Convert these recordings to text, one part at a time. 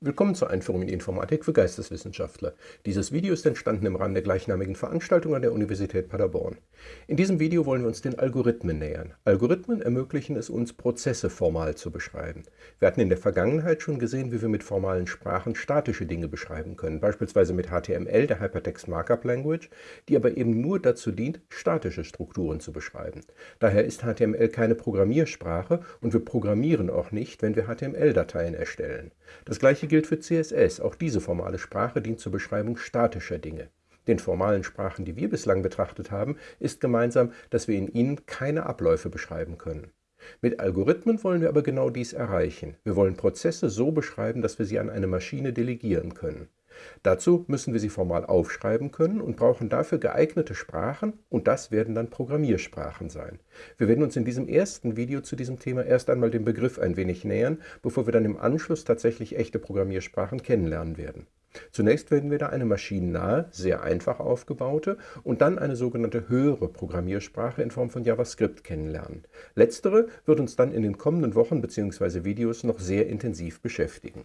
Willkommen zur Einführung in die Informatik für Geisteswissenschaftler. Dieses Video ist entstanden im Rahmen der gleichnamigen Veranstaltung an der Universität Paderborn. In diesem Video wollen wir uns den Algorithmen nähern. Algorithmen ermöglichen es uns, Prozesse formal zu beschreiben. Wir hatten in der Vergangenheit schon gesehen, wie wir mit formalen Sprachen statische Dinge beschreiben können, beispielsweise mit HTML, der Hypertext Markup Language, die aber eben nur dazu dient, statische Strukturen zu beschreiben. Daher ist HTML keine Programmiersprache und wir programmieren auch nicht, wenn wir HTML-Dateien erstellen. Das gleiche gilt für CSS. Auch diese formale Sprache dient zur Beschreibung statischer Dinge. Den formalen Sprachen, die wir bislang betrachtet haben, ist gemeinsam, dass wir in ihnen keine Abläufe beschreiben können. Mit Algorithmen wollen wir aber genau dies erreichen. Wir wollen Prozesse so beschreiben, dass wir sie an eine Maschine delegieren können. Dazu müssen wir sie formal aufschreiben können und brauchen dafür geeignete Sprachen und das werden dann Programmiersprachen sein. Wir werden uns in diesem ersten Video zu diesem Thema erst einmal dem Begriff ein wenig nähern, bevor wir dann im Anschluss tatsächlich echte Programmiersprachen kennenlernen werden. Zunächst werden wir da eine maschinennahe, sehr einfach aufgebaute und dann eine sogenannte höhere Programmiersprache in Form von JavaScript kennenlernen. Letztere wird uns dann in den kommenden Wochen bzw. Videos noch sehr intensiv beschäftigen.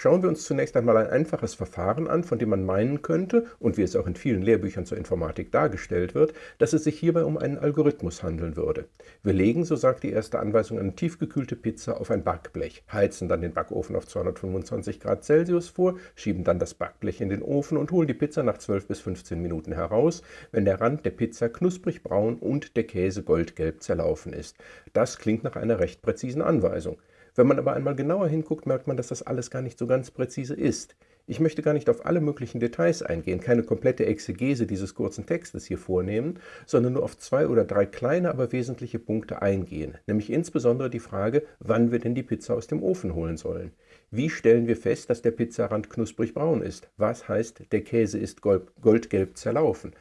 Schauen wir uns zunächst einmal ein einfaches Verfahren an, von dem man meinen könnte, und wie es auch in vielen Lehrbüchern zur Informatik dargestellt wird, dass es sich hierbei um einen Algorithmus handeln würde. Wir legen, so sagt die erste Anweisung, eine tiefgekühlte Pizza auf ein Backblech, heizen dann den Backofen auf 225 Grad Celsius vor, schieben dann das Backblech in den Ofen und holen die Pizza nach 12 bis 15 Minuten heraus, wenn der Rand der Pizza knusprig braun und der Käse goldgelb zerlaufen ist. Das klingt nach einer recht präzisen Anweisung. Wenn man aber einmal genauer hinguckt, merkt man, dass das alles gar nicht so ganz präzise ist. Ich möchte gar nicht auf alle möglichen Details eingehen, keine komplette Exegese dieses kurzen Textes hier vornehmen, sondern nur auf zwei oder drei kleine, aber wesentliche Punkte eingehen, nämlich insbesondere die Frage, wann wir denn die Pizza aus dem Ofen holen sollen. Wie stellen wir fest, dass der Pizzarand knusprig braun ist? Was heißt, der Käse ist goldgelb zerlaufen?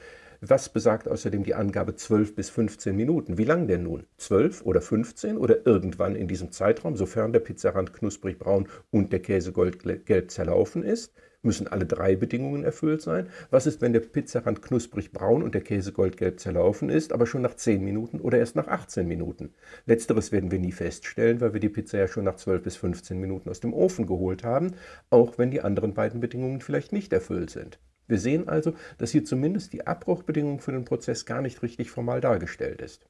Was besagt außerdem die Angabe 12 bis 15 Minuten? Wie lang denn nun? 12 oder 15 oder irgendwann in diesem Zeitraum, sofern der Pizzarand knusprig braun und der Käse goldgelb zerlaufen ist? Müssen alle drei Bedingungen erfüllt sein? Was ist, wenn der Pizzarand knusprig braun und der Käse goldgelb zerlaufen ist, aber schon nach 10 Minuten oder erst nach 18 Minuten? Letzteres werden wir nie feststellen, weil wir die Pizza ja schon nach 12 bis 15 Minuten aus dem Ofen geholt haben, auch wenn die anderen beiden Bedingungen vielleicht nicht erfüllt sind. Wir sehen also, dass hier zumindest die Abbruchbedingung für den Prozess gar nicht richtig formal dargestellt ist.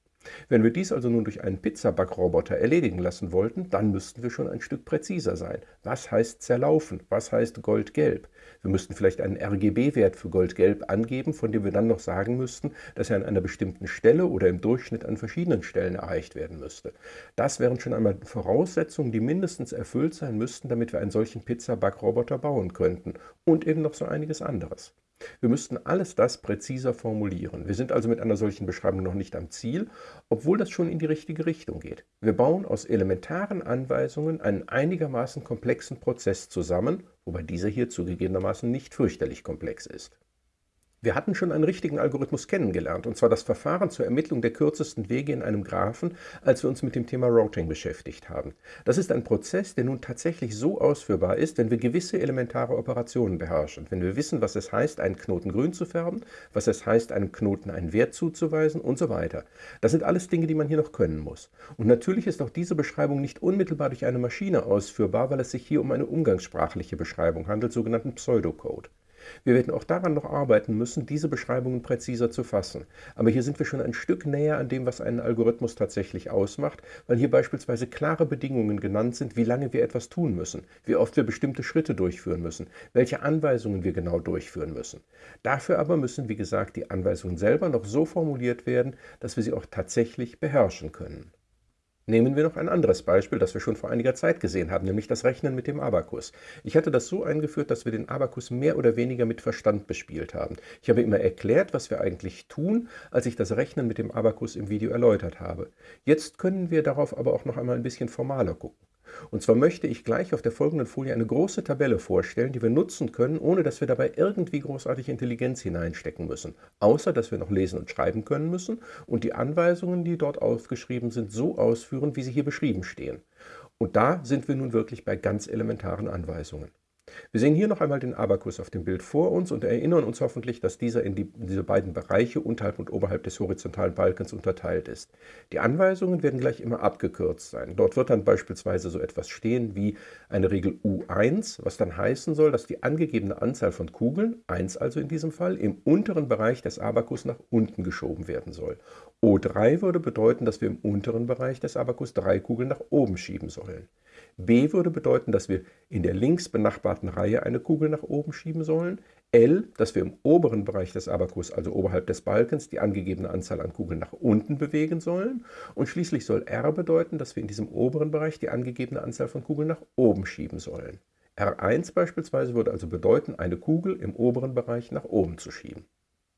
Wenn wir dies also nun durch einen Pizzabackroboter erledigen lassen wollten, dann müssten wir schon ein Stück präziser sein. Was heißt zerlaufen? Was heißt goldgelb? Wir müssten vielleicht einen RGB-Wert für goldgelb angeben, von dem wir dann noch sagen müssten, dass er an einer bestimmten Stelle oder im Durchschnitt an verschiedenen Stellen erreicht werden müsste. Das wären schon einmal Voraussetzungen, die mindestens erfüllt sein müssten, damit wir einen solchen Pizzabackroboter bauen könnten. Und eben noch so einiges anderes. Wir müssten alles das präziser formulieren. Wir sind also mit einer solchen Beschreibung noch nicht am Ziel, obwohl das schon in die richtige Richtung geht. Wir bauen aus elementaren Anweisungen einen einigermaßen komplexen Prozess zusammen, wobei dieser hier zugegebenermaßen nicht fürchterlich komplex ist. Wir hatten schon einen richtigen Algorithmus kennengelernt, und zwar das Verfahren zur Ermittlung der kürzesten Wege in einem Graphen, als wir uns mit dem Thema Routing beschäftigt haben. Das ist ein Prozess, der nun tatsächlich so ausführbar ist, wenn wir gewisse elementare Operationen beherrschen, wenn wir wissen, was es heißt, einen Knoten grün zu färben, was es heißt, einem Knoten einen Wert zuzuweisen und so weiter. Das sind alles Dinge, die man hier noch können muss. Und natürlich ist auch diese Beschreibung nicht unmittelbar durch eine Maschine ausführbar, weil es sich hier um eine umgangssprachliche Beschreibung handelt, sogenannten Pseudocode. Wir werden auch daran noch arbeiten müssen, diese Beschreibungen präziser zu fassen. Aber hier sind wir schon ein Stück näher an dem, was einen Algorithmus tatsächlich ausmacht, weil hier beispielsweise klare Bedingungen genannt sind, wie lange wir etwas tun müssen, wie oft wir bestimmte Schritte durchführen müssen, welche Anweisungen wir genau durchführen müssen. Dafür aber müssen, wie gesagt, die Anweisungen selber noch so formuliert werden, dass wir sie auch tatsächlich beherrschen können. Nehmen wir noch ein anderes Beispiel, das wir schon vor einiger Zeit gesehen haben, nämlich das Rechnen mit dem Abakus. Ich hatte das so eingeführt, dass wir den Abakus mehr oder weniger mit Verstand bespielt haben. Ich habe immer erklärt, was wir eigentlich tun, als ich das Rechnen mit dem Abakus im Video erläutert habe. Jetzt können wir darauf aber auch noch einmal ein bisschen formaler gucken. Und zwar möchte ich gleich auf der folgenden Folie eine große Tabelle vorstellen, die wir nutzen können, ohne dass wir dabei irgendwie großartig Intelligenz hineinstecken müssen. Außer, dass wir noch lesen und schreiben können müssen und die Anweisungen, die dort aufgeschrieben sind, so ausführen, wie sie hier beschrieben stehen. Und da sind wir nun wirklich bei ganz elementaren Anweisungen. Wir sehen hier noch einmal den Abakus auf dem Bild vor uns und erinnern uns hoffentlich, dass dieser in, die, in diese beiden Bereiche unterhalb und oberhalb des horizontalen Balkens unterteilt ist. Die Anweisungen werden gleich immer abgekürzt sein. Dort wird dann beispielsweise so etwas stehen wie eine Regel U1, was dann heißen soll, dass die angegebene Anzahl von Kugeln, 1 also in diesem Fall, im unteren Bereich des Abakus nach unten geschoben werden soll. O3 würde bedeuten, dass wir im unteren Bereich des Abakus drei Kugeln nach oben schieben sollen. B würde bedeuten, dass wir in der links benachbarten Reihe eine Kugel nach oben schieben sollen. L, dass wir im oberen Bereich des Abakus, also oberhalb des Balkens, die angegebene Anzahl an Kugeln nach unten bewegen sollen. Und schließlich soll R bedeuten, dass wir in diesem oberen Bereich die angegebene Anzahl von Kugeln nach oben schieben sollen. R1 beispielsweise würde also bedeuten, eine Kugel im oberen Bereich nach oben zu schieben.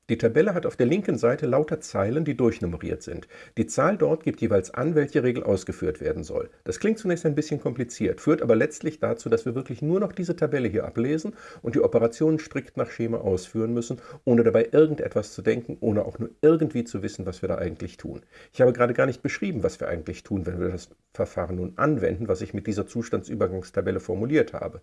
Die Tabelle hat auf der linken Seite lauter Zeilen, die durchnummeriert sind. Die Zahl dort gibt jeweils an, welche Regel ausgeführt werden soll. Das klingt zunächst ein bisschen kompliziert, führt aber letztlich dazu, dass wir wirklich nur noch diese Tabelle hier ablesen und die Operationen strikt nach Schema ausführen müssen, ohne dabei irgendetwas zu denken, ohne auch nur irgendwie zu wissen, was wir da eigentlich tun. Ich habe gerade gar nicht beschrieben, was wir eigentlich tun, wenn wir das Verfahren nun anwenden, was ich mit dieser Zustandsübergangstabelle formuliert habe.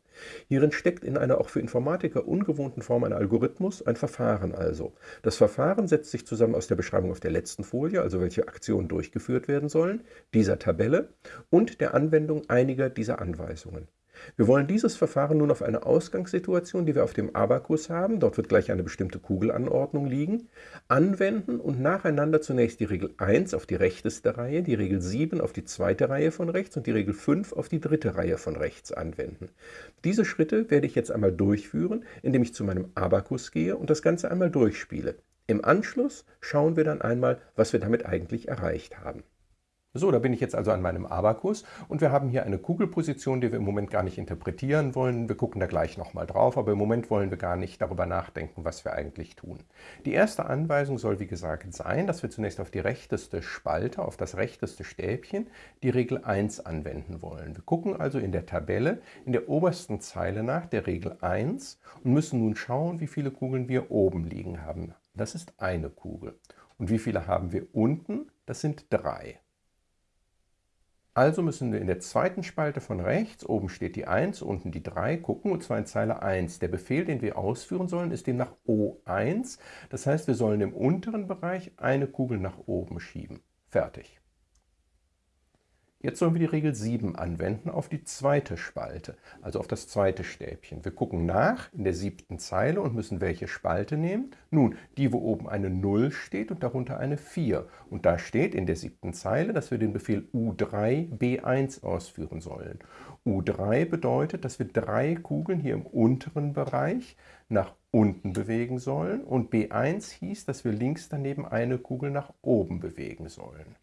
Hierin steckt in einer auch für Informatiker ungewohnten Form ein Algorithmus, ein Verfahren also. Das Verfahren setzt sich zusammen aus der Beschreibung auf der letzten Folie, also welche Aktionen durchgeführt werden sollen, dieser Tabelle und der Anwendung einiger dieser Anweisungen. Wir wollen dieses Verfahren nun auf eine Ausgangssituation, die wir auf dem Abakus haben, dort wird gleich eine bestimmte Kugelanordnung liegen, anwenden und nacheinander zunächst die Regel 1 auf die rechteste Reihe, die Regel 7 auf die zweite Reihe von rechts und die Regel 5 auf die dritte Reihe von rechts anwenden. Diese Schritte werde ich jetzt einmal durchführen, indem ich zu meinem Abakus gehe und das Ganze einmal durchspiele. Im Anschluss schauen wir dann einmal, was wir damit eigentlich erreicht haben. So, da bin ich jetzt also an meinem Abakus und wir haben hier eine Kugelposition, die wir im Moment gar nicht interpretieren wollen. Wir gucken da gleich nochmal drauf, aber im Moment wollen wir gar nicht darüber nachdenken, was wir eigentlich tun. Die erste Anweisung soll wie gesagt sein, dass wir zunächst auf die rechteste Spalte, auf das rechteste Stäbchen, die Regel 1 anwenden wollen. Wir gucken also in der Tabelle in der obersten Zeile nach der Regel 1 und müssen nun schauen, wie viele Kugeln wir oben liegen haben. Das ist eine Kugel. Und wie viele haben wir unten? Das sind drei. Also müssen wir in der zweiten Spalte von rechts, oben steht die 1, unten die 3, gucken, und zwar in Zeile 1. Der Befehl, den wir ausführen sollen, ist demnach O1. Das heißt, wir sollen im unteren Bereich eine Kugel nach oben schieben. Fertig. Jetzt sollen wir die Regel 7 anwenden auf die zweite Spalte, also auf das zweite Stäbchen. Wir gucken nach in der siebten Zeile und müssen welche Spalte nehmen? Nun, die, wo oben eine 0 steht und darunter eine 4. Und da steht in der siebten Zeile, dass wir den Befehl U3 B1 ausführen sollen. U3 bedeutet, dass wir drei Kugeln hier im unteren Bereich nach unten bewegen sollen und B1 hieß, dass wir links daneben eine Kugel nach oben bewegen sollen.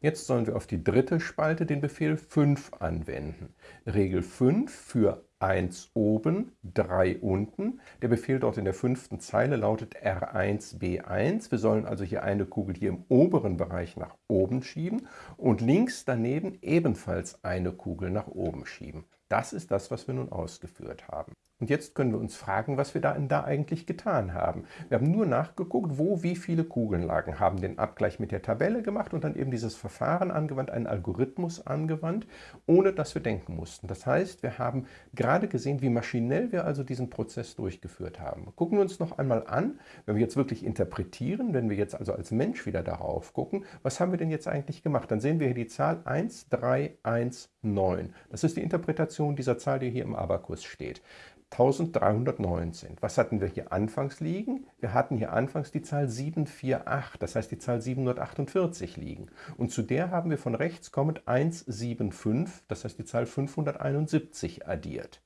Jetzt sollen wir auf die dritte Spalte den Befehl 5 anwenden. Regel 5 für 1 oben, 3 unten. Der Befehl dort in der fünften Zeile lautet R1B1. Wir sollen also hier eine Kugel hier im oberen Bereich nach oben schieben und links daneben ebenfalls eine Kugel nach oben schieben. Das ist das, was wir nun ausgeführt haben. Und jetzt können wir uns fragen, was wir da, da eigentlich getan haben. Wir haben nur nachgeguckt, wo wie viele Kugeln lagen, haben den Abgleich mit der Tabelle gemacht und dann eben dieses Verfahren angewandt, einen Algorithmus angewandt, ohne dass wir denken mussten. Das heißt, wir haben gerade gesehen, wie maschinell wir also diesen Prozess durchgeführt haben. Gucken wir uns noch einmal an, wenn wir jetzt wirklich interpretieren, wenn wir jetzt also als Mensch wieder darauf gucken, was haben wir denn jetzt eigentlich gemacht? Dann sehen wir hier die Zahl 1, 3, 1, 9. Das ist die Interpretation dieser Zahl, die hier im Abakus steht. 1319. Was hatten wir hier anfangs liegen? Wir hatten hier anfangs die Zahl 748, das heißt die Zahl 748 liegen. Und zu der haben wir von rechts kommend 175, das heißt die Zahl 571 addiert.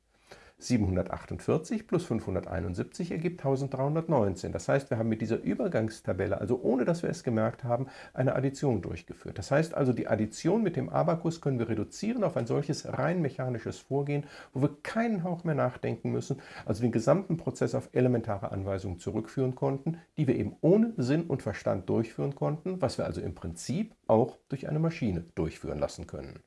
748 plus 571 ergibt 1319. Das heißt, wir haben mit dieser Übergangstabelle, also ohne dass wir es gemerkt haben, eine Addition durchgeführt. Das heißt also, die Addition mit dem Abakus können wir reduzieren auf ein solches rein mechanisches Vorgehen, wo wir keinen Hauch mehr nachdenken müssen, also den gesamten Prozess auf elementare Anweisungen zurückführen konnten, die wir eben ohne Sinn und Verstand durchführen konnten, was wir also im Prinzip auch durch eine Maschine durchführen lassen können.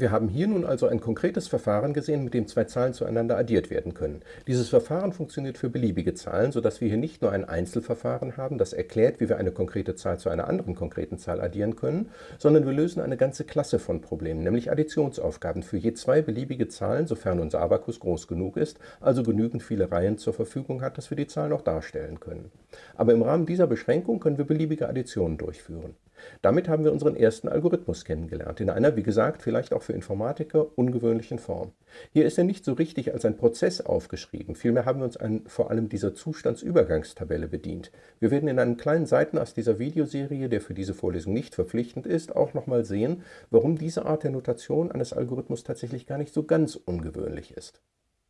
Wir haben hier nun also ein konkretes Verfahren gesehen, mit dem zwei Zahlen zueinander addiert werden können. Dieses Verfahren funktioniert für beliebige Zahlen, sodass wir hier nicht nur ein Einzelverfahren haben, das erklärt, wie wir eine konkrete Zahl zu einer anderen konkreten Zahl addieren können, sondern wir lösen eine ganze Klasse von Problemen, nämlich Additionsaufgaben für je zwei beliebige Zahlen, sofern unser Abakus groß genug ist, also genügend viele Reihen zur Verfügung hat, dass wir die Zahl noch darstellen können. Aber im Rahmen dieser Beschränkung können wir beliebige Additionen durchführen. Damit haben wir unseren ersten Algorithmus kennengelernt, in einer, wie gesagt, vielleicht auch für Informatiker ungewöhnlichen Form. Hier ist er nicht so richtig als ein Prozess aufgeschrieben, vielmehr haben wir uns an vor allem dieser Zustandsübergangstabelle bedient. Wir werden in einem kleinen Seitenast dieser Videoserie, der für diese Vorlesung nicht verpflichtend ist, auch nochmal sehen, warum diese Art der Notation eines Algorithmus tatsächlich gar nicht so ganz ungewöhnlich ist.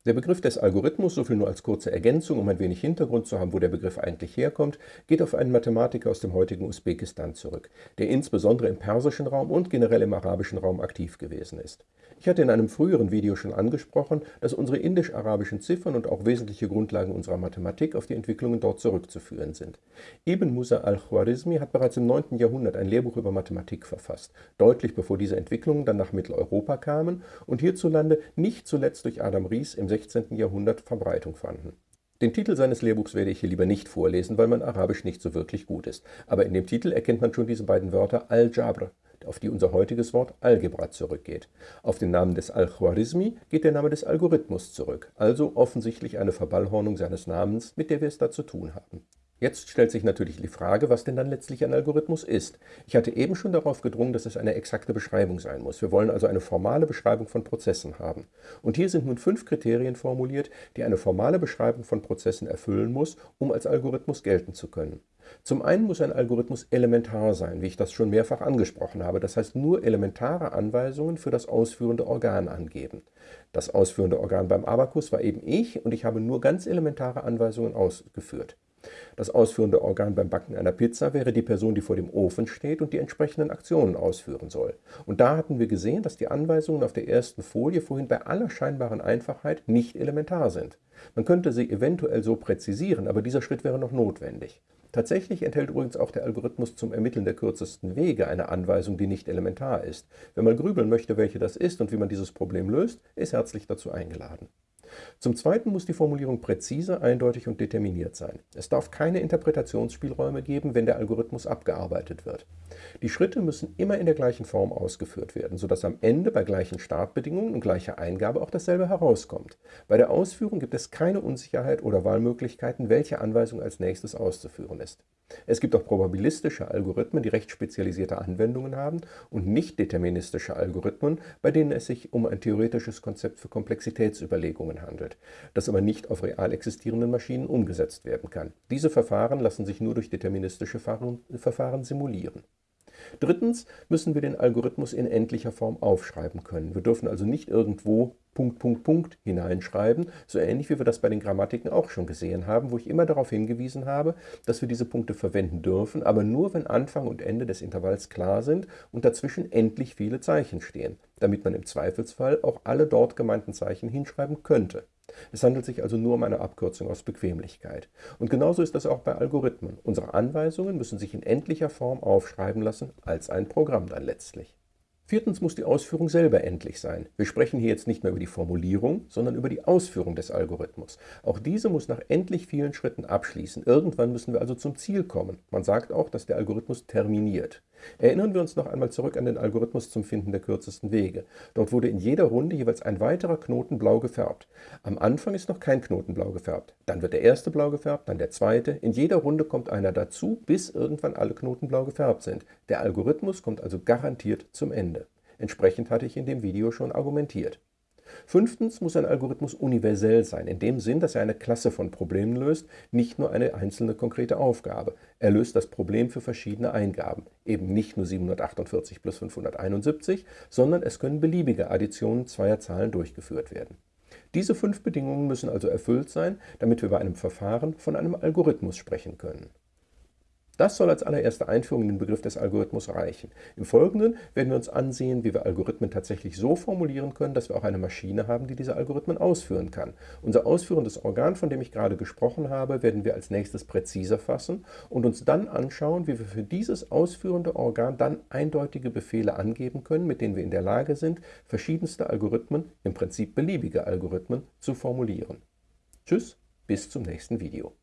Der Begriff des Algorithmus, soviel nur als kurze Ergänzung, um ein wenig Hintergrund zu haben, wo der Begriff eigentlich herkommt, geht auf einen Mathematiker aus dem heutigen Usbekistan zurück, der insbesondere im persischen Raum und generell im arabischen Raum aktiv gewesen ist. Ich hatte in einem früheren Video schon angesprochen, dass unsere indisch-arabischen Ziffern und auch wesentliche Grundlagen unserer Mathematik auf die Entwicklungen dort zurückzuführen sind. Ibn Musa al-Khwarizmi hat bereits im 9. Jahrhundert ein Lehrbuch über Mathematik verfasst, deutlich bevor diese Entwicklungen dann nach Mitteleuropa kamen und hierzulande nicht zuletzt durch Adam Ries im 16. Jahrhundert Verbreitung fanden. Den Titel seines Lehrbuchs werde ich hier lieber nicht vorlesen, weil mein Arabisch nicht so wirklich gut ist. Aber in dem Titel erkennt man schon diese beiden Wörter Al-Jabr, auf die unser heutiges Wort Algebra zurückgeht. Auf den Namen des Al-Khwarizmi geht der Name des Algorithmus zurück, also offensichtlich eine Verballhornung seines Namens, mit der wir es da zu tun haben. Jetzt stellt sich natürlich die Frage, was denn dann letztlich ein Algorithmus ist. Ich hatte eben schon darauf gedrungen, dass es eine exakte Beschreibung sein muss. Wir wollen also eine formale Beschreibung von Prozessen haben. Und hier sind nun fünf Kriterien formuliert, die eine formale Beschreibung von Prozessen erfüllen muss, um als Algorithmus gelten zu können. Zum einen muss ein Algorithmus elementar sein, wie ich das schon mehrfach angesprochen habe, das heißt nur elementare Anweisungen für das ausführende Organ angeben. Das ausführende Organ beim Abakus war eben ich und ich habe nur ganz elementare Anweisungen ausgeführt. Das ausführende Organ beim Backen einer Pizza wäre die Person, die vor dem Ofen steht und die entsprechenden Aktionen ausführen soll. Und da hatten wir gesehen, dass die Anweisungen auf der ersten Folie vorhin bei aller scheinbaren Einfachheit nicht elementar sind. Man könnte sie eventuell so präzisieren, aber dieser Schritt wäre noch notwendig. Tatsächlich enthält übrigens auch der Algorithmus zum Ermitteln der kürzesten Wege eine Anweisung, die nicht elementar ist. Wenn man grübeln möchte, welche das ist und wie man dieses Problem löst, ist herzlich dazu eingeladen. Zum Zweiten muss die Formulierung präzise, eindeutig und determiniert sein. Es darf keine Interpretationsspielräume geben, wenn der Algorithmus abgearbeitet wird. Die Schritte müssen immer in der gleichen Form ausgeführt werden, sodass am Ende bei gleichen Startbedingungen und gleicher Eingabe auch dasselbe herauskommt. Bei der Ausführung gibt es keine Unsicherheit oder Wahlmöglichkeiten, welche Anweisung als nächstes auszuführen ist. Es gibt auch probabilistische Algorithmen, die recht spezialisierte Anwendungen haben und nicht deterministische Algorithmen, bei denen es sich um ein theoretisches Konzept für Komplexitätsüberlegungen handelt, das aber nicht auf real existierenden Maschinen umgesetzt werden kann. Diese Verfahren lassen sich nur durch deterministische Verfahren simulieren. Drittens müssen wir den Algorithmus in endlicher Form aufschreiben können. Wir dürfen also nicht irgendwo Punkt, Punkt, Punkt hineinschreiben, so ähnlich wie wir das bei den Grammatiken auch schon gesehen haben, wo ich immer darauf hingewiesen habe, dass wir diese Punkte verwenden dürfen, aber nur, wenn Anfang und Ende des Intervalls klar sind und dazwischen endlich viele Zeichen stehen, damit man im Zweifelsfall auch alle dort gemeinten Zeichen hinschreiben könnte. Es handelt sich also nur um eine Abkürzung aus Bequemlichkeit. Und genauso ist das auch bei Algorithmen. Unsere Anweisungen müssen sich in endlicher Form aufschreiben lassen, als ein Programm dann letztlich. Viertens muss die Ausführung selber endlich sein. Wir sprechen hier jetzt nicht mehr über die Formulierung, sondern über die Ausführung des Algorithmus. Auch diese muss nach endlich vielen Schritten abschließen. Irgendwann müssen wir also zum Ziel kommen. Man sagt auch, dass der Algorithmus terminiert. Erinnern wir uns noch einmal zurück an den Algorithmus zum Finden der kürzesten Wege. Dort wurde in jeder Runde jeweils ein weiterer Knoten blau gefärbt. Am Anfang ist noch kein Knoten blau gefärbt. Dann wird der erste blau gefärbt, dann der zweite. In jeder Runde kommt einer dazu, bis irgendwann alle Knoten blau gefärbt sind. Der Algorithmus kommt also garantiert zum Ende. Entsprechend hatte ich in dem Video schon argumentiert. Fünftens muss ein Algorithmus universell sein, in dem Sinn, dass er eine Klasse von Problemen löst, nicht nur eine einzelne konkrete Aufgabe. Er löst das Problem für verschiedene Eingaben, eben nicht nur 748 plus 571, sondern es können beliebige Additionen zweier Zahlen durchgeführt werden. Diese fünf Bedingungen müssen also erfüllt sein, damit wir bei einem Verfahren von einem Algorithmus sprechen können. Das soll als allererste Einführung in den Begriff des Algorithmus reichen. Im Folgenden werden wir uns ansehen, wie wir Algorithmen tatsächlich so formulieren können, dass wir auch eine Maschine haben, die diese Algorithmen ausführen kann. Unser ausführendes Organ, von dem ich gerade gesprochen habe, werden wir als nächstes präziser fassen und uns dann anschauen, wie wir für dieses ausführende Organ dann eindeutige Befehle angeben können, mit denen wir in der Lage sind, verschiedenste Algorithmen, im Prinzip beliebige Algorithmen, zu formulieren. Tschüss, bis zum nächsten Video.